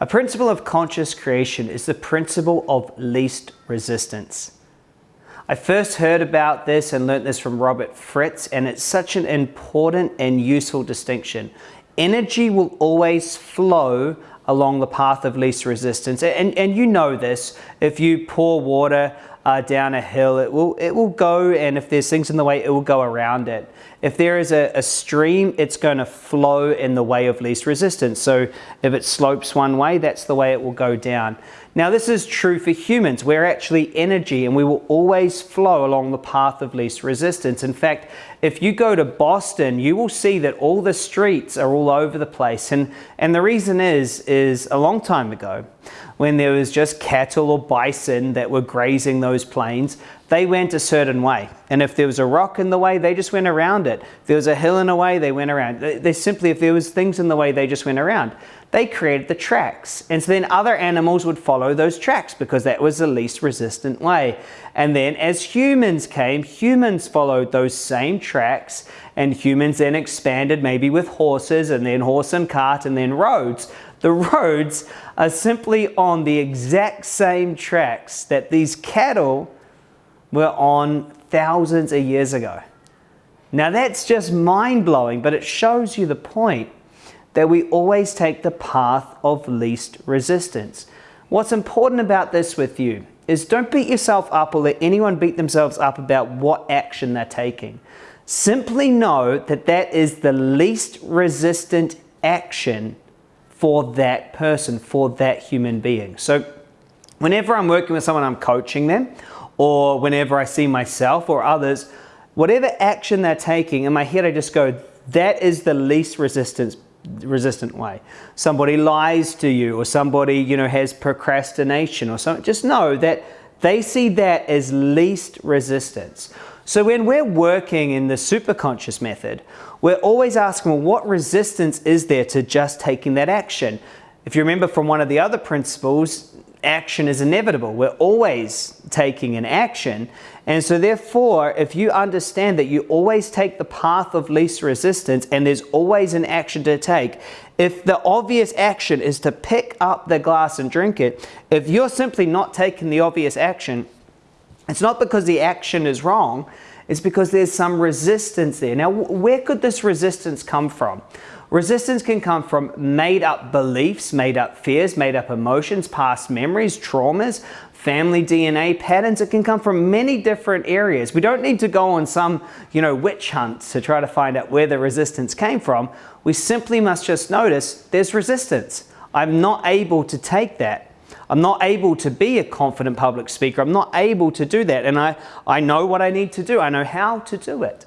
A principle of conscious creation is the principle of least resistance. I first heard about this and learnt this from Robert Fritz, and it's such an important and useful distinction. Energy will always flow along the path of least resistance. And, and you know this, if you pour water uh, down a hill, it will, it will go, and if there's things in the way, it will go around it. If there is a, a, stream, it's going to flow in the way of least resistance. So if it slopes one way, that's the way it will go down. Now this is true for humans. We're actually energy and we will always flow along the path of least resistance. In fact, if you go to Boston, you will see that all the streets are all over the place. And, and the reason is, is a long time ago, when there was just cattle or bison that were grazing those plains, they went a certain way. And if there was a rock in the way, they just went around it. If there was a hill in the way, they went around. They simply, if there was things in the way, they just went around. They created the tracks. And so then other animals would follow those tracks because that was the least resistant way. And then as humans came, humans followed those same tracks and humans then expanded maybe with horses and then horse and cart and then roads. The roads are simply on the exact same tracks that these cattle were on thousands of years ago. Now that's just mind-blowing, but it shows you the point that we always take the path of least resistance. What's important about this with you is don't beat yourself up or let anyone beat themselves up about what action they're taking. Simply know that that is the least resistant action for that person, for that human being. So whenever I'm working with someone, I'm coaching them, or whenever I see myself or others, whatever action they're taking, in my head I just go, that is the least resistance resistant way. Somebody lies to you or somebody, you know, has procrastination or something. Just know that they see that as least resistance. So when we're working in the superconscious method, we're always asking, well, what resistance is there to just taking that action? If you remember from one of the other principles, action is inevitable. We're always taking an action. And so therefore, if you understand that you always take the path of least resistance and there's always an action to take, if the obvious action is to pick up the glass and drink it, if you're simply not taking the obvious action, it's not because the action is wrong, it's because there's some resistance there. Now, where could this resistance come from? Resistance can come from made up beliefs, made up fears, made up emotions, past memories, traumas, family DNA patterns. It can come from many different areas. We don't need to go on some, you know, witch hunt to try to find out where the resistance came from. We simply must just notice there's resistance. I'm not able to take that. I'm not able to be a confident public speaker. I'm not able to do that. And I, I know what I need to do. I know how to do it.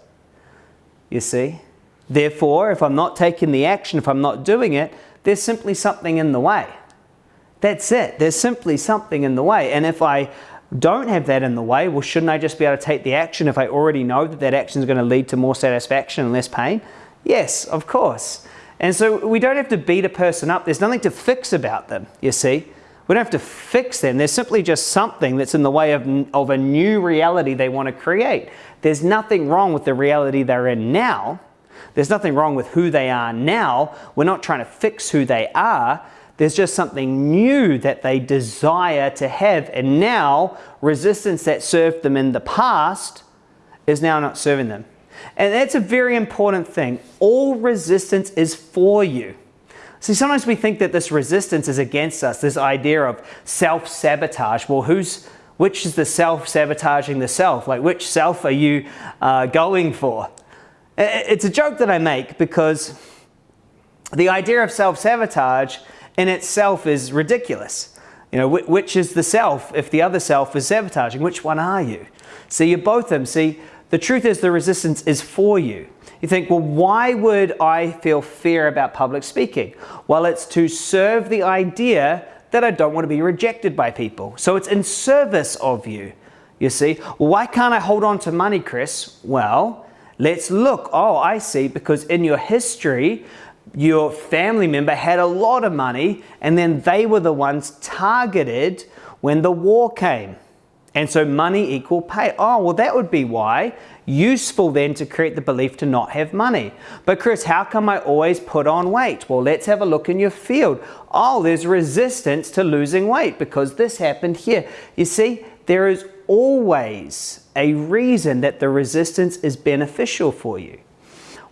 You see? Therefore, if I'm not taking the action, if I'm not doing it, there's simply something in the way. That's it. There's simply something in the way. And if I don't have that in the way, well, shouldn't I just be able to take the action if I already know that that action is going to lead to more satisfaction and less pain? Yes, of course. And so we don't have to beat a person up. There's nothing to fix about them, you see. We don't have to fix them. There's simply just something that's in the way of, of a new reality they want to create. There's nothing wrong with the reality they're in now. There's nothing wrong with who they are now. We're not trying to fix who they are. There's just something new that they desire to have. And now, resistance that served them in the past is now not serving them. And that's a very important thing. All resistance is for you. See, sometimes we think that this resistance is against us, this idea of self-sabotage. Well, who's, which is the self-sabotaging the self? Like, which self are you uh, going for? It's a joke that I make because the idea of self-sabotage in itself is ridiculous. You know, which is the self if the other self is sabotaging? Which one are you? See, you're both them. See, the truth is the resistance is for you. You think, well, why would I feel fear about public speaking? Well, it's to serve the idea that I don't want to be rejected by people. So it's in service of you, you see. Well, why can't I hold on to money, Chris? Well, Let's look. Oh, I see, because in your history, your family member had a lot of money and then they were the ones targeted when the war came. And so money equal pay. Oh, well, that would be why. Useful then to create the belief to not have money. But Chris, how come I always put on weight? Well, let's have a look in your field. Oh, there's resistance to losing weight because this happened here. You see, there is always a reason that the resistance is beneficial for you.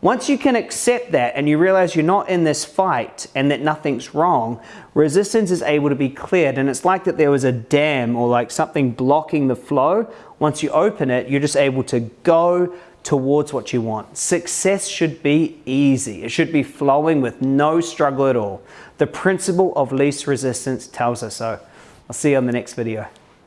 Once you can accept that and you realize you're not in this fight and that nothing's wrong, resistance is able to be cleared. And it's like that there was a dam or like something blocking the flow. Once you open it, you're just able to go towards what you want. Success should be easy. It should be flowing with no struggle at all. The principle of least resistance tells us so. I'll see you on the next video.